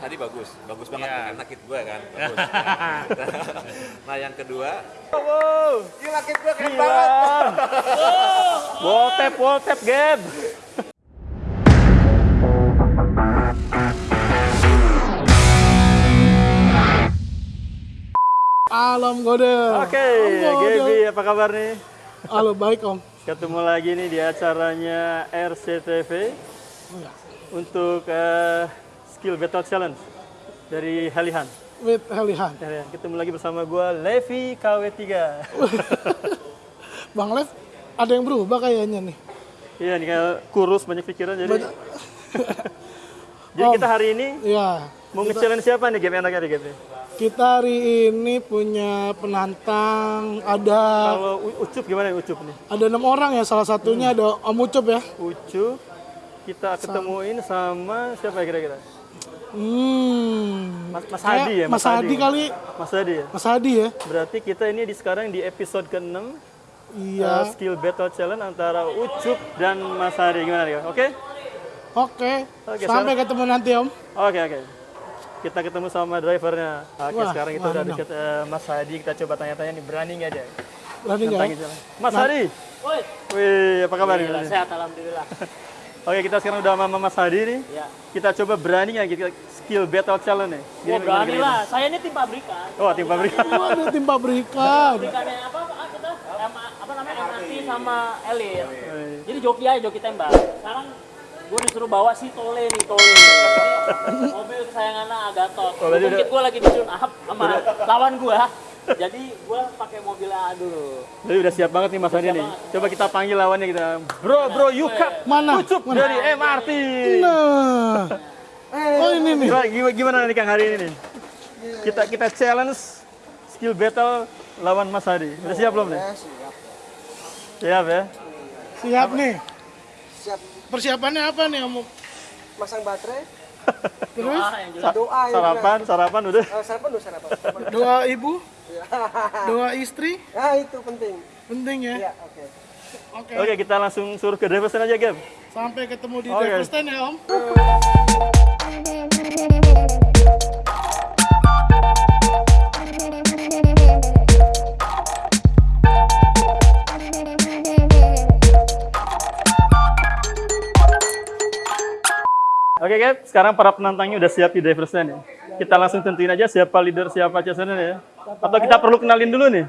Mas Hadi bagus, bagus banget Iya. karena kit gue kan. Bagus. nah yang kedua, Wow, gila kit gue keren gila. banget. Wall tap, wall tap, Gab. Alam Gode. Oke, Gode. Gaby apa kabar nih? Halo, baik Om. Ketemu lagi nih di acaranya RCTV untuk eh, Skill Battle Challenge dari Halihan. With Helihan. Halihan. Ketemu lagi bersama gua Levi KW3. Bang Lev, ada yang berubah kayaknya nih. Iya nih kayak kurus banyak pikiran jadi. Banyak. jadi Om. kita hari ini Ya, mau nge-challenge siapa nih game enaknya nih game nih? kita hari ini punya penantang ada Kalau Ucup gimana Ucup nih? ada enam orang ya. Salah satunya ada Om Ucup ya. Ucup kita ketemuin sama siapa ya kira-kira? Hmm. Mas, Hadi ya? Mas Hadi kali. Mas Hadi ya? Mas Hadi ya. Berarti kita ini di sekarang di episode ke-6 Iya. uh, skill battle challenge antara Ucup dan Mas Hadi gimana nih? Oke? Oke. Oke, Sampai ketemu nanti Om. Oke oke. Kita ketemu sama drivernya. Oke Wah, sekarang kita udah dekat eh, Mas Hadi. Kita coba tanya-tanya nih berani nggak dia? Berani nggak? Mas Hadi. Woi, Wih apa kabar sehat alhamdulillah. Oke kita sekarang udah sama Mas Hadi nih. Ya. Kita coba berani nggak kita skill battle challenge nih? Oh, Gimana, berani gimana, lah. Saya ini tim pabrikan. Oh tim pabrik. Waduh, tim pabrikan. Pabrikannya apa? Apa kita? M- apa namanya? MRT sama Elit. Wih. Jadi joki aja, joki tembak. Sekarang gue disuruh bawa si Tole nih, Tole. Mobil kesayangannya Agatot. Oh, Mungkin gue lagi di tune up sama lawan gue. Jadi gue pakai mobilnya dulu. Jadi udah siap banget nih Mas Hadi nih. Coba kita panggil lawannya kita. Bro bro Yuka. Mana? Ucup Mana? dari MRT. Nah. Oh ini nih. Gimana, gimana, nih Kang hari ini nih? Kita kita challenge skill battle lawan Mas Hadi. Udah siap belum nih? siap. Siap ya. Siap nih. Siap Persiapannya apa nih Om? masang baterai, Terus Ah, yang doa ya. Sarapan, sarapan udah. Eh, sarapan dulu sarapan. sarapan. doa ibu, doa istri, Nah, itu penting. penting ya. Ya, oke. Oke. Oke, kita langsung suruh ke driver stand aja, Gab. Sampai ketemu di Oke. driver stand ya Om. Oke, Gab. Sekarang para penantangnya udah siap di driver stand ya. Kita langsung tentuin aja siapa leader, siapa chasener ya. Atau kita perlu kenalin dulu nih.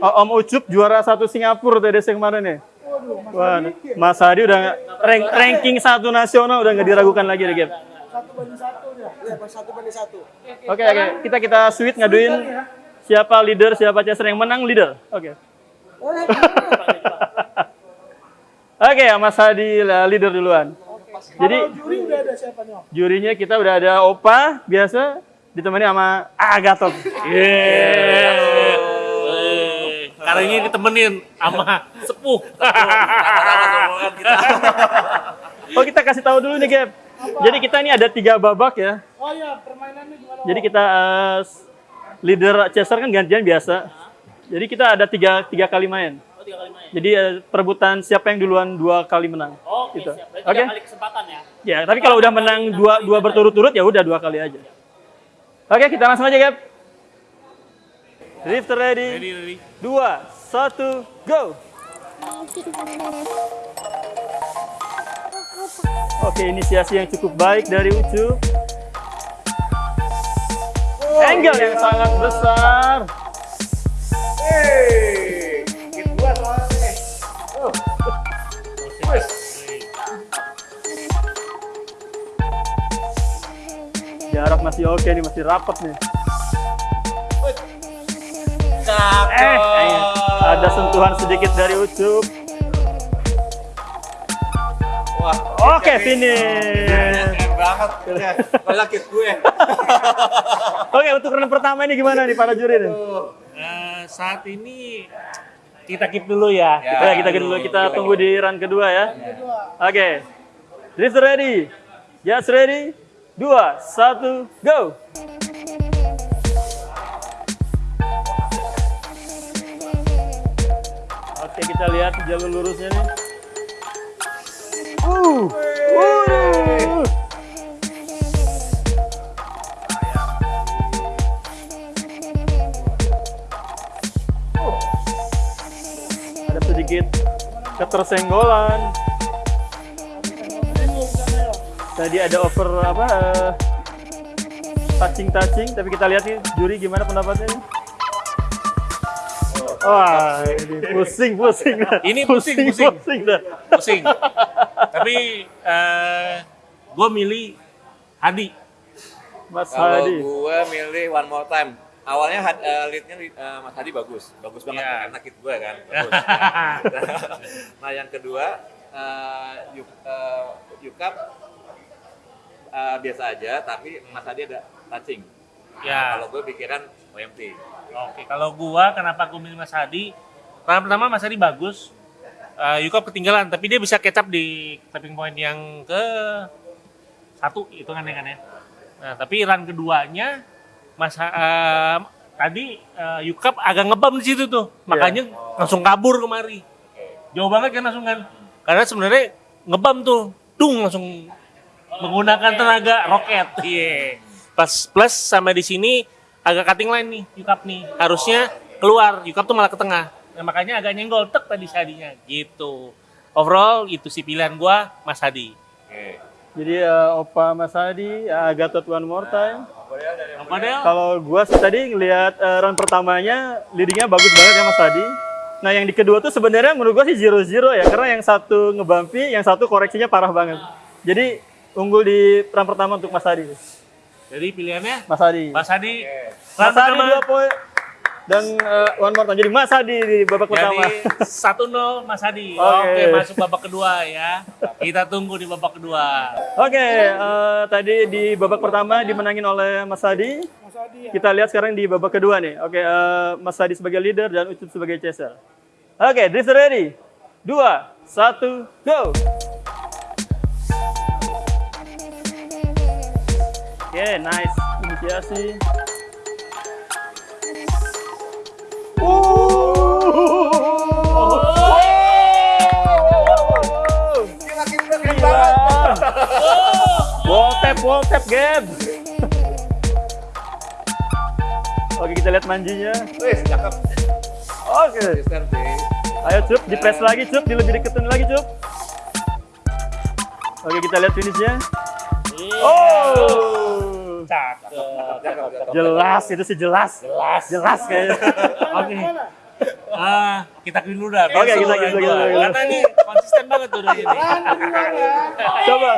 Oh, Om Ucup juara satu Singapura TDC kemarin ya. Wah, Mas Hadi udah rank, ranking satu nasional udah nggak diragukan lagi deh. Ya, pas satu banding satu. Oke, oke. Kita kita sweet ngaduin siapa leader, siapa chaser yang menang leader. Oke. Oke, ya Mas Hadi leader duluan. Jadi Juri udah ada siapa nih Om? jurinya kita udah ada Opa biasa ditemani sama Agatot. Yeay. Kali ini ditemenin sama sepuh. Oh kita kasih tahu dulu nih Gap. Jadi kita ini ada tiga babak ya. Oh iya, permainannya gimana? Jadi kita eh, leader chaser kan gantian biasa. Jadi kita ada tiga, tiga kali main. Oh, tiga kali main. Jadi eh, perebutan siapa yang duluan dua kali menang. Oke, Gitu. siap. Berarti tiga kali kesempatan ya. Ya, tapi kalau udah menang dua, dua berturut-turut ya udah dua kali aja. Oke, kita langsung aja, Gap. Drifter ready. Ready, ready. Dua, satu, go. Oke, inisiasi yang cukup baik dari Ucu. Angle yang sangat besar. Jarak masih oke nih, masih rapat nih. Eh, eh, ada sentuhan sedikit dari Ucup. Wah, Oke, finish. keren banget. Ya, Malah gue. Oke, untuk round pertama ini gimana nih para juri nih? Eh, saat ini kita keep dulu ya. Ya, kita dulu kita tunggu di run kedua ya. Oke. Drifter ready. Just ready dua, satu, go! Oke, kita lihat jalur lurusnya nih. Uh. Ada sedikit ketersenggolan. Tadi ada over apa? eh, touching touching, tapi kita lihat nih juri gimana pendapatnya nih. Wah, ini pusing, pusing. dah. Ini pusing, pusing. pusing dah. pusing. Tapi eh gue milih Hadi. Mas Kalau Hadi. gue milih one more time. Awalnya eh, leadnya eh, Mas Hadi bagus, bagus banget Iya. enak hit gue kan. Bagus. nah yang kedua, eh, Yuk, eh, Yukap eh, biasa aja, tapi Mas Hadi ada touching. Nah, Ya. Kalau gue pikiran OMT. Oke, kalau gua kenapa gua milih Mas Hadi? Pertama, pertama Mas Hadi bagus. Eh Yukop ketinggalan, tapi dia bisa catch up di tapping point yang ke satu itu kan ya kan ya. Nah, tapi run keduanya Mas eh, tadi eh, Yukop agak ngebam di situ tuh. Makanya langsung kabur kemari. Jauh banget kan langsung kan. Karena sebenarnya ngebam tuh. Dung langsung menggunakan tenaga roket. Iya. Plus plus sama di sini agak cutting line nih Yukap nih. Harusnya keluar, Yukap tuh malah ke tengah. Nah, makanya agak nyenggol tek tadi si Hadinya gitu. Overall itu sih pilihan gua Mas Hadi. Oke. Jadi eh, Opa Mas Hadi, eh, Gatot one more time. Del? Kalau gua sih tadi ngelihat eh, run pertamanya leadingnya bagus banget ya Mas Hadi. Nah yang di kedua tuh sebenarnya menurut gua sih zero zero ya karena yang satu ngebampi, yang satu koreksinya parah banget. Jadi unggul di run pertama untuk Mas Hadi. Jadi pilihannya Mas Hadi. Mas Hadi. Mas Run Hadi pertama. dua poin dan eh, one more time. Jadi Mas Hadi di babak pertama. Jadi 1-0 Mas Hadi. Oke. Oke, masuk babak kedua ya. Kita tunggu di babak kedua. Oke, eh, tadi di babak pertama dimenangin oleh Mas Hadi. Kita lihat sekarang di babak kedua nih. Oke, eh, Mas Hadi sebagai leader dan Ucup sebagai chaser. Oke, drift ready. Dua, satu, go. Oke, nice inisiasi. Gila. Wall tap, wall tap, Gab. Oke, kita lihat manjinya. Wih, cakep. Oke. Ayo Cup, di press lagi Cup, di lebih deketin lagi Cup. Oke, kita lihat finishnya. Oh, Cakep. Cakep. jelas itu sih jelas. Jelas. Jelas kayaknya. Oke. Ah, kita clean dulu dah. Oke, kita- kita- kita. Karena ini konsisten banget tuh dari ini. Coba.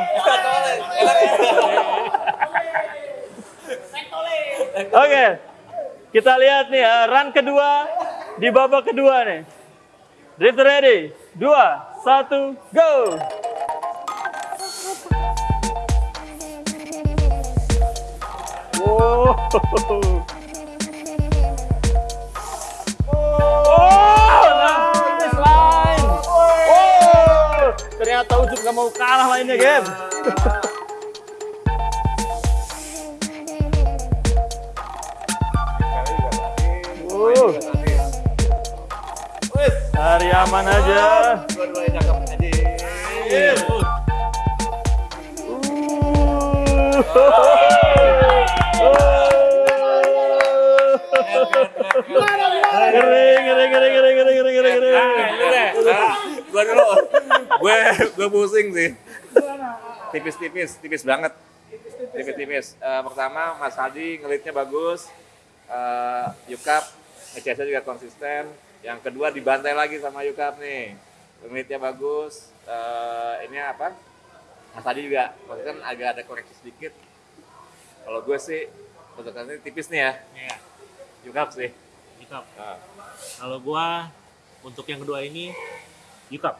Oke. Kita lihat nih ya, run kedua di babak kedua nih. Drift ready. Dua, satu, go. Ternyata Ucup nggak mau kalah lainnya, game. Wow. Hari aman aja. Kering, Ah. Nah, gua dulu. gue gue pusing sih. Tipis-tipis, tipis banget. Tipis-tipis. Eh, pertama Mas Hadi ngelitnya bagus. Eh, Yukap ngecasnya juga konsisten. Yang kedua dibantai lagi sama Yukap nih. Ngelitnya bagus. Eh, ini apa? Mas Hadi juga konsisten agak ada koreksi sedikit. Kalau gue sih untuk tipis nih ya. Iya, Yukap sih. Yukap. Nah. Kalau gua untuk yang kedua ini Yukap.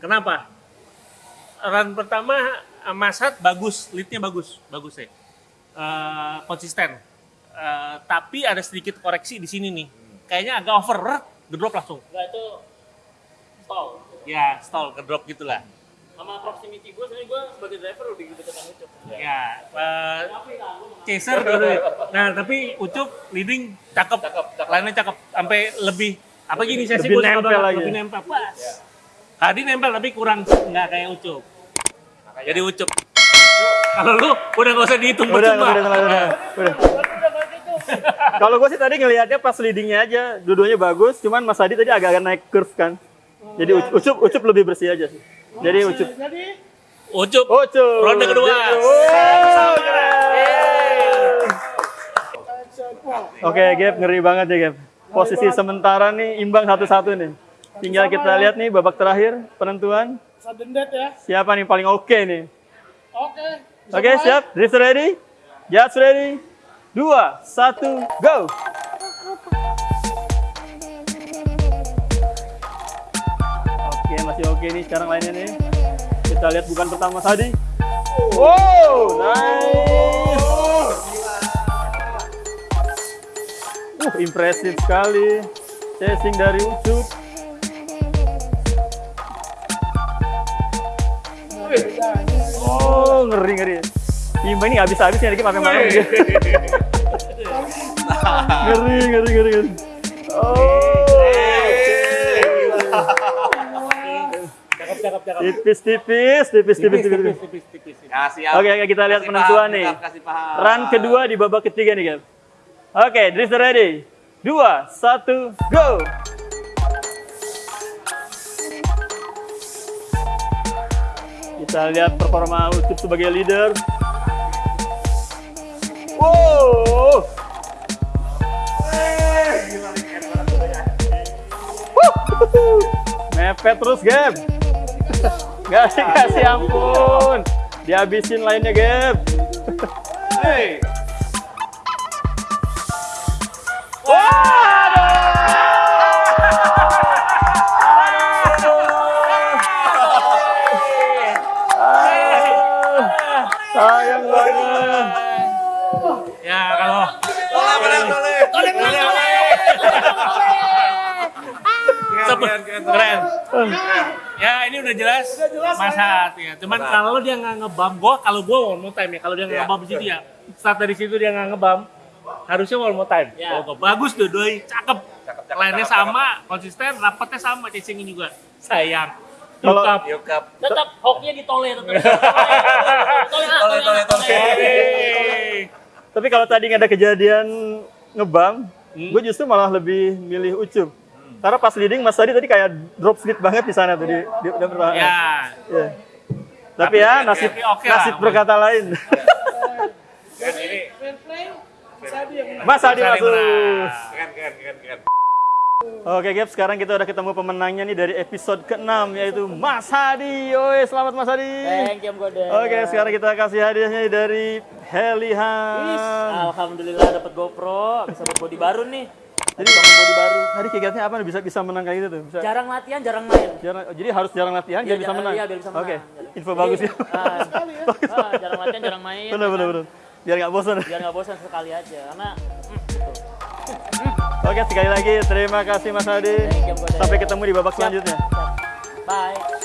Kenapa? Run pertama eh, Masat bagus, leadnya bagus, bagus ya. Eh, konsisten. Eh, tapi ada sedikit koreksi di sini nih. Kayaknya agak over, rrrt, ngedrop langsung. Enggak itu stall. Ya, stall, ngedrop gitulah. Sama proximity gue, sebenarnya gue sebagai driver udah gitu deketan Ucup. Ya, eh, chaser dulu. Nah, tapi Ucup leading cakep, Cakep, cakep. Lainnya cakep, sampai lebih apa gini saya sih Lebih nempel lagi. lebih nempel. Pas. Tadi nempel tapi kurang nggak kayak Ucup. Jadi Ucup. Kalau lu udah nggak usah dihitung Udah, percuma. udah, udah, udah, udah. Kalau gue sih tadi ngelihatnya pas leadingnya aja, dua-duanya bagus, cuman Mas Hadi tadi agak-agak naik curve kan. Jadi Ucup, Ucup, lebih bersih aja sih. Jadi Ucup. Jadi Ucup. Ucup. Ronde kedua. Oh, Oke, Gap, ngeri banget ya, Gap. Posisi sementara nih imbang satu-satu nih. Tinggal kita lihat nih babak terakhir penentuan ya. siapa nih paling oke nih. Oke. Oke, mulai? siap? Drift ready? Judge ready? Dua, satu, go! Oke, masih oke nih sekarang lainnya nih. Kita lihat bukan pertama tadi. Wow, nice! Impresif sekali. Chasing dari Ucup. Oh, ngeri ngeri. Imba ini nggak bisa habis nih, pakai mana dia. ngeri ngeri ngeri ngeri. Oh. Cakep, cakep, cakep. Tipis tipis tipis tipis tipis. tipis. Tipis, tipis. Ya, siap. Oke, oke, kita lihat penentuan nih. Run kedua di babak ketiga nih, guys. Oke, drifter ready. Dua, satu, go! Kita lihat performa Ucup sebagai leader. Wow! Mepet terus, Gap. Gak kasih ampun. Dihabisin lainnya, Gap. Hey. Ya ini udah jelas, Masat ya. Cuman Masat. kalau dia nggak ngebam, gua kalau gua one more time ya. Kalau dia nggak Iya. ngebam di situ ya, start dari situ dia nggak ngebam, harusnya one more time. Iya. Oh, bagus tuh, doi, cakep. Cakep, cakep, Lainnya cakep, sama, konsisten, rapatnya sama, chasingnya juga. Sayang. Kalau- Yukap. Tetap hoknya tetap. Tole, tole, Tole, tole. Tapi kalau tadi nggak ada kejadian ngebam, Hmm. gue justru malah lebih milih Ucup. Karena pas leading Mas Tadi tadi kayak drop speed banget di sana tuh di, di, di pertahanan. Ya, Iya. Tapi ya nasib oke lah. nasib berkata lain. Ini. Mas Adi masuk. Keren, keren, keren, keren. Oke, Gap, sekarang kita udah ketemu pemenangnya nih dari episode ke-6 yaitu Mas Hadi. Oi, selamat Mas Hadi. Thank you, Gode. Oke, sekarang kita kasih hadiahnya dari Helihan. Alhamdulillah dapat GoPro, bisa buat body baru nih. Jadi bangun body baru. Tadi kicknya apa bisa bisa menang kayak gitu tuh? Bisa. Jarang latihan, jarang main. Jarang, oh, jadi harus jarang latihan Iya, biar bisa jarang- menang. iya, biar bisa menang. Oke, Jadi- info bagus ya. Ah, ah, jarang latihan, jarang main. bener ya bener kan? bener. Biar nggak bosan. Biar nggak bosan sekali aja, karena hmm, gitu. Oke, sekali lagi terima kasih Mas Gode. Sampai ketemu di babak selanjutnya. Bye.